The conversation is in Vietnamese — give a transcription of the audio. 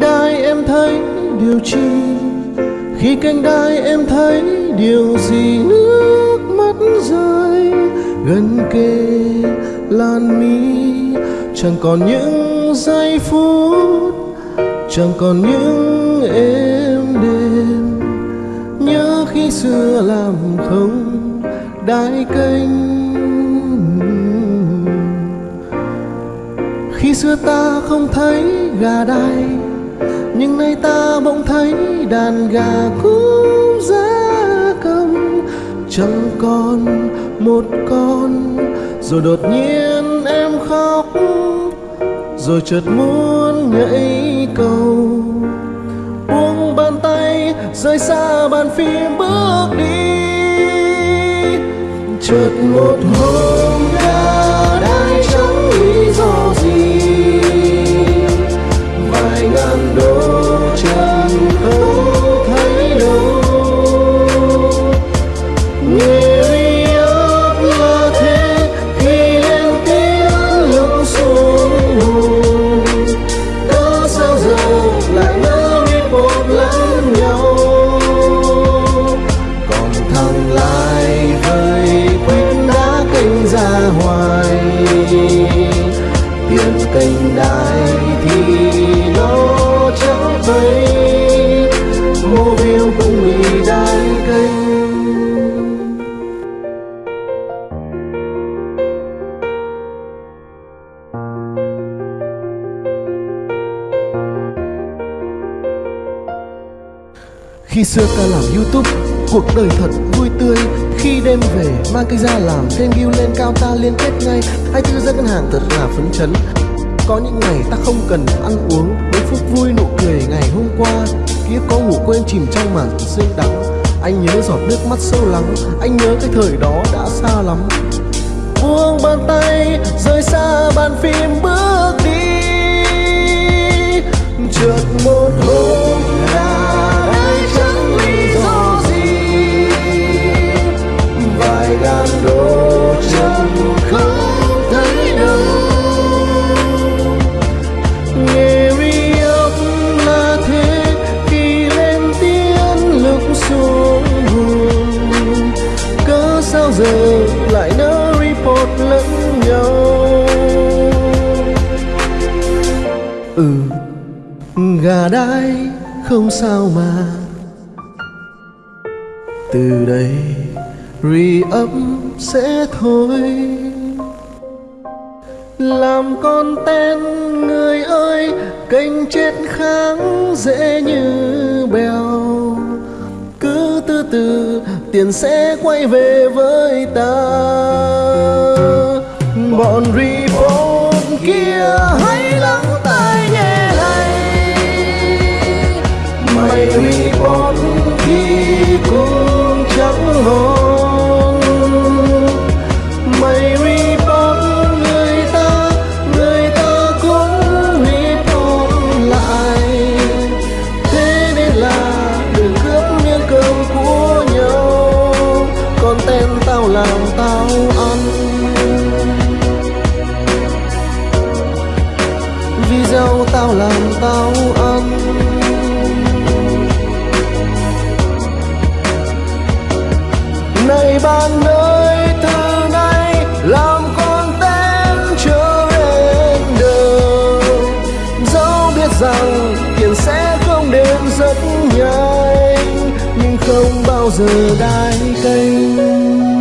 cánh đai em thấy điều chi. Khi cánh đai em thấy điều gì, nước mắt rơi gần kề lan mi. Chẳng còn những giây phút, chẳng còn những êm đêm nhớ khi xưa làm không đai cánh. Khi xưa ta không thấy gà đai nhưng nay ta bỗng thấy đàn gà cũng giá cầm. Chẳng còn một con, rồi đột nhiên em khóc. Rồi chợt muốn nhảy cầu. Buông bàn tay, rời xa bàn phim bước đi. Chợt một hôm Khi xưa ta làm youtube, Cuộc đời thật vui tươi. Khi đêm về mang cây ra làm thêm view lên cao ta liên kết ngay. Hai tư ra ngân hàng thật là phấn chấn. Có những ngày ta không cần ăn uống. Mấy phút vui nụ cười ngày hôm qua. Kiếp có ngủ quên chìm trong màn sương đắng. Anh nhớ giọt nước mắt sâu lắng. Anh nhớ cái thời đó đã xa lắm. Buông bàn tay, rời xa bàn phim bước đi. Vài ngàn đổ chẳng không thấy đâu. Nghề riêng là thế khi lên tiếng lúc xuống buồn. Cớ sao giờ lại nỡ report lẫn nhau? Ừ gà đai không sao mà. Từ đây rì ấm sẽ thôi. Làm con ten người ơi, kênh chết kháng dễ như bèo. Cứ từ từ, tiền sẽ quay về với ta. Bọn report kia hãy lắng tai nghe này mày report dâu tao làm tao ăn này bạn ơi, từ nay làm con tên trở render dẫu biết rằng tiền sẽ không đến rất nhanh, nhưng không bao giờ đai canh.